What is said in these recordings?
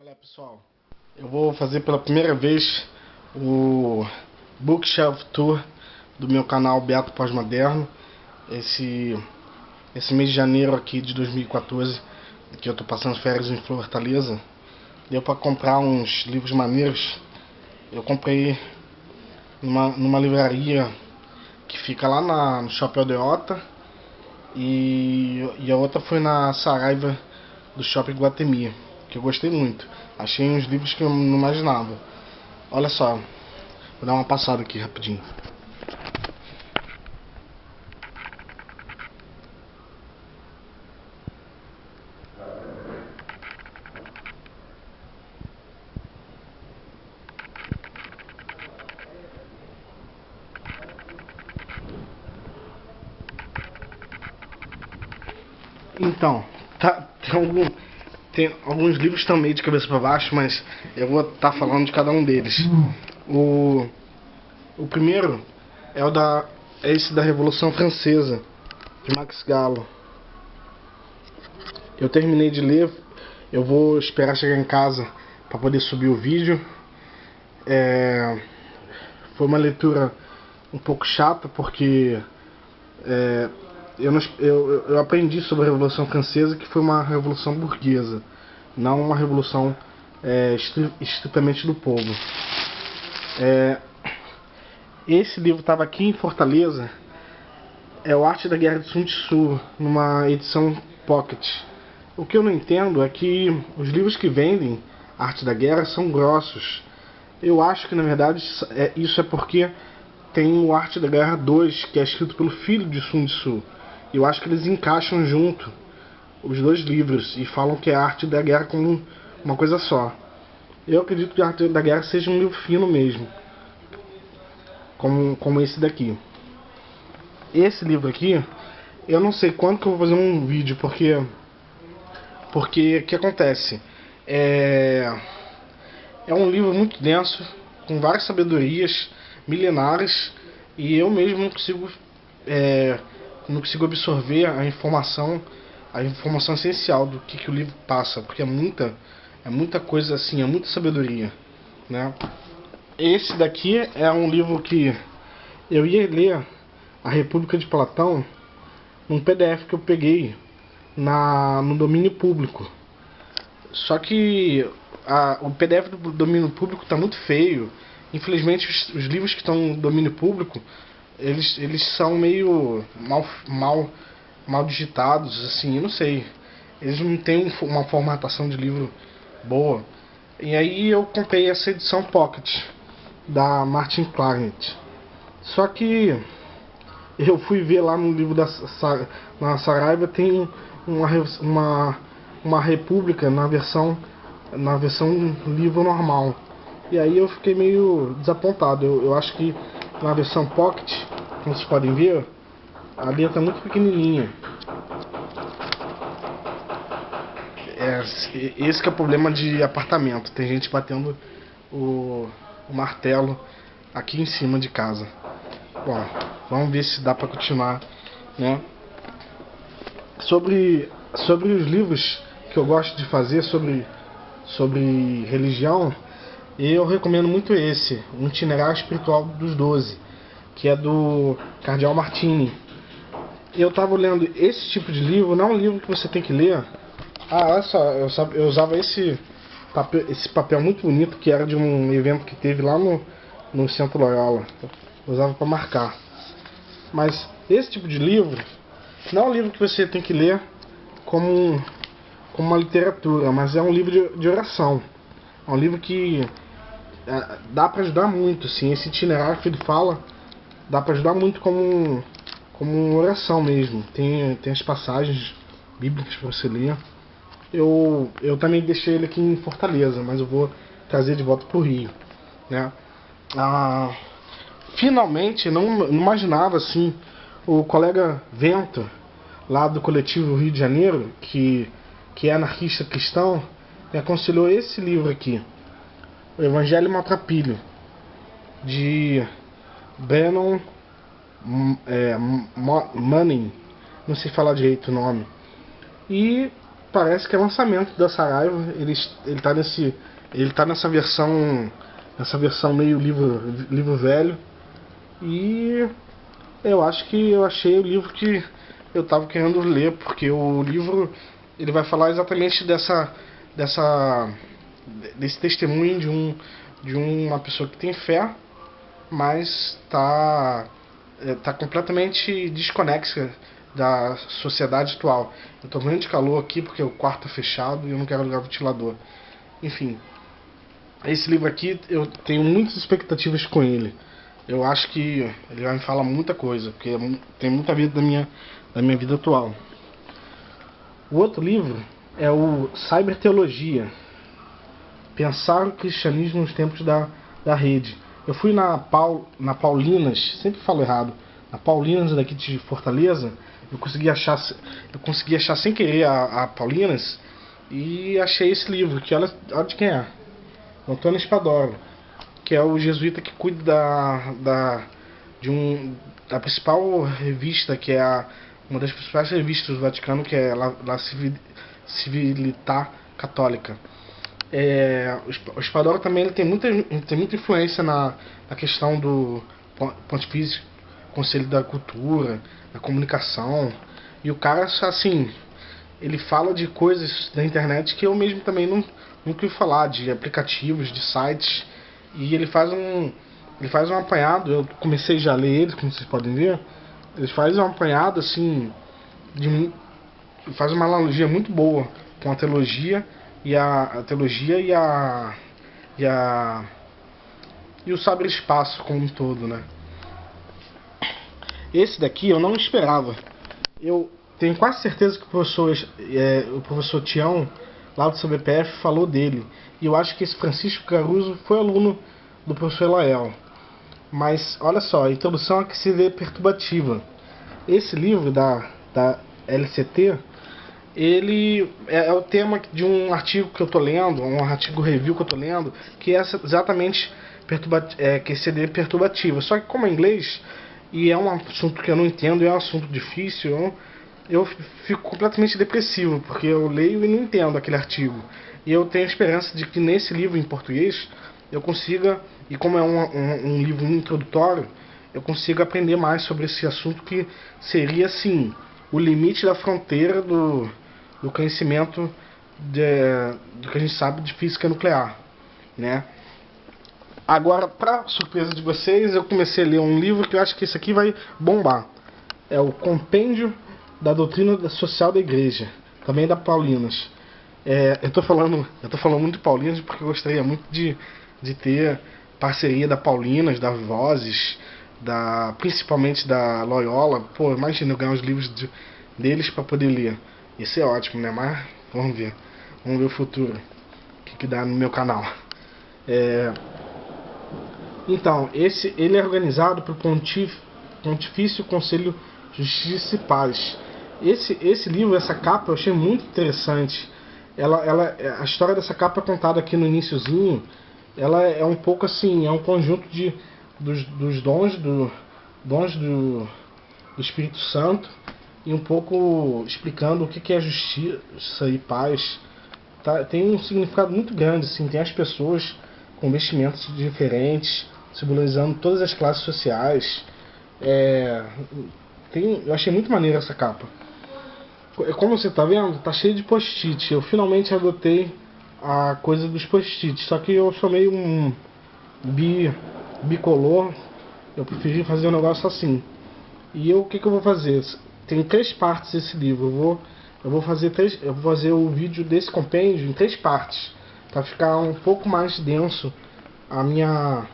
Olha pessoal, eu vou fazer pela primeira vez o Bookshelf Tour do meu canal Beato Pós-Moderno esse, esse mês de janeiro aqui de 2014 que eu tô passando férias em Fortaleza. Deu para comprar uns livros maneiros. Eu comprei numa, numa livraria que fica lá na, no Shopping Aldeota e, e a outra foi na Saraiva do Shopping Guatemi que eu gostei muito. Achei uns livros que eu não imaginava. Olha só, vou dar uma passada aqui rapidinho. Então, tá, tem algum tem alguns livros também de cabeça para baixo, mas eu vou estar tá falando de cada um deles. O, o primeiro é o da é esse da Revolução Francesa, de Max Gallo. Eu terminei de ler, eu vou esperar chegar em casa para poder subir o vídeo. É, foi uma leitura um pouco chata porque é, eu, não, eu, eu aprendi sobre a Revolução Francesa que foi uma revolução burguesa, não uma revolução é, estritamente do povo. É, esse livro estava aqui em Fortaleza, é o Arte da Guerra de Sun Tzu, numa edição pocket. O que eu não entendo é que os livros que vendem Arte da Guerra são grossos. Eu acho que na verdade é, isso é porque tem o Arte da Guerra 2, que é escrito pelo filho de Sun Tzu. Eu acho que eles encaixam junto os dois livros e falam que é a arte da guerra como uma coisa só. Eu acredito que a arte da guerra seja um livro fino mesmo, como, como esse daqui. Esse livro aqui, eu não sei quando que eu vou fazer um vídeo, porque porque o que acontece? É, é um livro muito denso, com várias sabedorias milenares, e eu mesmo não consigo é, não consigo absorver a informação, a informação essencial do que, que o livro passa, porque é muita, é muita coisa assim, é muita sabedoria, né? Esse daqui é um livro que eu ia ler a República de Platão num PDF que eu peguei na, no domínio público. Só que a, o PDF do domínio público está muito feio. Infelizmente os, os livros que estão no domínio público eles, eles são meio mal, mal, mal digitados, assim, eu não sei. Eles não têm uma formatação de livro boa. E aí eu comprei essa edição Pocket da Martin Clarent. Só que eu fui ver lá no livro da na Saraiva tem uma, uma, uma república na versão na versão livro normal. E aí eu fiquei meio desapontado. Eu, eu acho que na versão Pocket, como vocês podem ver, a letra é muito pequenininha. É, esse que é o problema de apartamento. Tem gente batendo o, o martelo aqui em cima de casa. Bom, vamos ver se dá para continuar, né? Sobre, sobre os livros que eu gosto de fazer sobre, sobre religião, eu recomendo muito esse, um itinerário espiritual dos doze, que é do Cardeal Martini. Eu estava lendo esse tipo de livro, não é um livro que você tem que ler. Ah, olha só, eu, eu usava esse papel, esse papel muito bonito que era de um evento que teve lá no, no Centro Loyola. Eu usava para marcar. Mas esse tipo de livro não é um livro que você tem que ler como, como uma literatura, mas é um livro de, de oração. É um livro que é, dá para ajudar muito, sim. Esse itinerário que ele fala dá para ajudar muito como, como oração mesmo. Tem, tem as passagens bíblicas para você ler. Eu, eu também deixei ele aqui em Fortaleza, mas eu vou trazer de volta para o Rio. Né? Ah, finalmente, não, não imaginava assim, o colega Vento, lá do coletivo Rio de Janeiro, que, que é anarquista cristão, me aconselhou esse livro aqui. O Evangelho Maltrapilho, de Bannon é, Manning, não sei falar direito o nome. E parece que é lançamento da Saraiva. Ele, ele tá nesse. Ele tá nessa versão. Nessa versão meio livro, livro velho. E eu acho que eu achei o livro que eu estava querendo ler, porque o livro ele vai falar exatamente dessa dessa desse testemunho de um de uma pessoa que tem fé, mas está é, completamente desconexa da sociedade atual. Eu tô morrendo de calor aqui porque o quarto é fechado e eu não quero ligar o ventilador. Enfim, esse livro aqui eu tenho muitas expectativas com ele. Eu acho que ele vai me falar muita coisa, porque tem muita vida da minha, da minha vida atual. O outro livro é o Cyberteologia. Pensar o cristianismo nos tempos da, da rede. Eu fui na, Paul, na Paulinas, sempre falo errado, na Paulinas daqui de Fortaleza, eu consegui achar, eu consegui achar sem querer a, a Paulinas e achei esse livro, que olha, olha de quem é. Antônio Espadoro, que é o jesuíta que cuida da, da, de um, da principal revista, que é a, uma das principais revistas do Vaticano, que é a La Civilità Católica. É, o Espadoro também ele tem, muita, tem muita influência na, na questão do Pontifício Conselho da Cultura, da Comunicação. E o cara, assim, ele fala de coisas da internet que eu mesmo também não, nunca ouvi falar, de aplicativos, de sites. E ele faz um. Ele faz um apanhado, eu comecei já a ler ele, como vocês podem ver. Ele faz um apanhado assim. De, faz uma analogia muito boa com a teologia e a, a teologia e a. e a. e o saber espaço como um todo, né? Esse daqui eu não esperava. Eu tenho quase certeza que o professor, é, o professor Tião, lá do CBPF, falou dele. E eu acho que esse Francisco Caruso foi aluno do professor Elael. Mas olha só, a introdução que se vê perturbativa. Esse livro da, da LCT, ele é, é o tema de um artigo que eu estou lendo, um artigo review que eu estou lendo, que é exatamente perturba, é, que CD perturbativa. Só que como é inglês, e é um assunto que eu não entendo, é um assunto difícil, eu, eu fico completamente depressivo, porque eu leio e não entendo aquele artigo. E eu tenho esperança de que nesse livro em português eu consiga, e como é um, um, um livro introdutório, eu consiga aprender mais sobre esse assunto que seria, assim, o limite da fronteira do, do conhecimento de, do que a gente sabe de física nuclear, né? Agora, para surpresa de vocês, eu comecei a ler um livro que eu acho que esse aqui vai bombar. É o Compêndio da Doutrina Social da Igreja, também da Paulinas. É, eu tô falando, eu tô falando muito de Paulinas porque eu gostaria muito de, de ter parceria da Paulinas, da Vozes, da principalmente da Loyola. Pô, imagina eu ganhar os livros de, deles para poder ler. Isso é ótimo, né? Mas vamos ver, vamos ver o futuro, o que, que dá no meu canal. É, então, esse, ele é organizado pelo Pontif, Pontifício Conselho Justiça e Paz. Esse, esse livro, essa capa, eu achei muito interessante. Ela, ela, a história dessa capa é contada aqui no iníciozinho. Ela é um pouco assim, é um conjunto de, dos, dos dons, do, dons do, do Espírito Santo e um pouco explicando o que é justiça e paz. Tá, tem um significado muito grande, assim, tem as pessoas com vestimentos diferentes, simbolizando todas as classes sociais. É, tem, eu achei muito maneira essa capa. É, como você está vendo, tá cheio de post-it. Eu finalmente adotei a coisa dos post-its. Só que eu sou meio um bi, bicolor. Eu preferi fazer um negócio assim. E eu, o que, que eu vou fazer? Tem três partes esse livro. Eu vou, eu vou fazer três, eu vou fazer o vídeo desse compêndio em três partes, para ficar um pouco mais denso a minha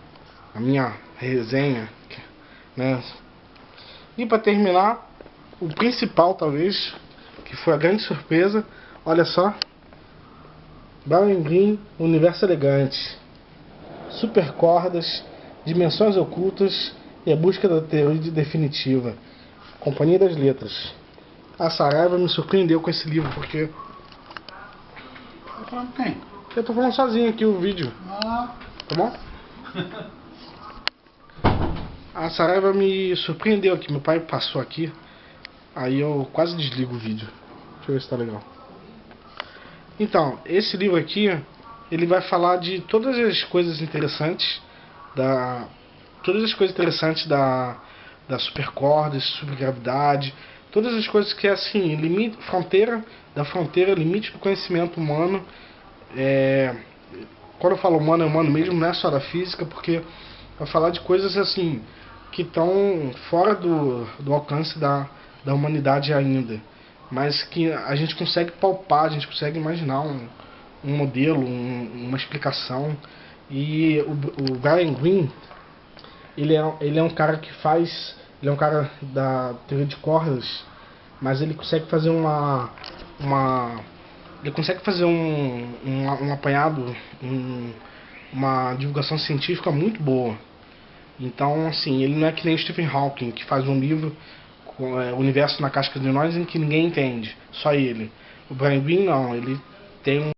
a minha resenha, né? E para terminar, o principal talvez, que foi a grande surpresa, olha só, Brian Green, Universo Elegante, Super Cordas, Dimensões Ocultas e a Busca da Teoria Definitiva, Companhia das Letras. A Saraiva me surpreendeu com esse livro, porque... Tá falando quem? Eu tô falando sozinho aqui o vídeo. Ah. Tá bom? A Saraiva me surpreendeu aqui. Meu pai passou aqui. Aí eu quase desligo o vídeo. Deixa eu ver se tá legal. Então, esse livro aqui, ele vai falar de todas as coisas interessantes da todas as coisas interessantes da da supercorda, supergravidade, todas as coisas que é assim, limite, fronteira da fronteira, limite do conhecimento humano. É, quando eu falo humano, é humano mesmo, não é só da física, porque vai falar de coisas assim que estão fora do, do alcance da, da humanidade ainda, mas que a gente consegue palpar, a gente consegue imaginar um, um modelo, um, uma explicação. E o, o Brian Greene, ele é, ele é um cara que faz. Ele é um cara da teoria de cordas, mas ele consegue fazer uma. uma ele consegue fazer um, um, um apanhado, um, uma divulgação científica muito boa. Então, assim, ele não é que nem o Stephen Hawking, que faz um livro com é, universo na casca de nós em que ninguém entende, só ele. O Brian Greene não, ele tem um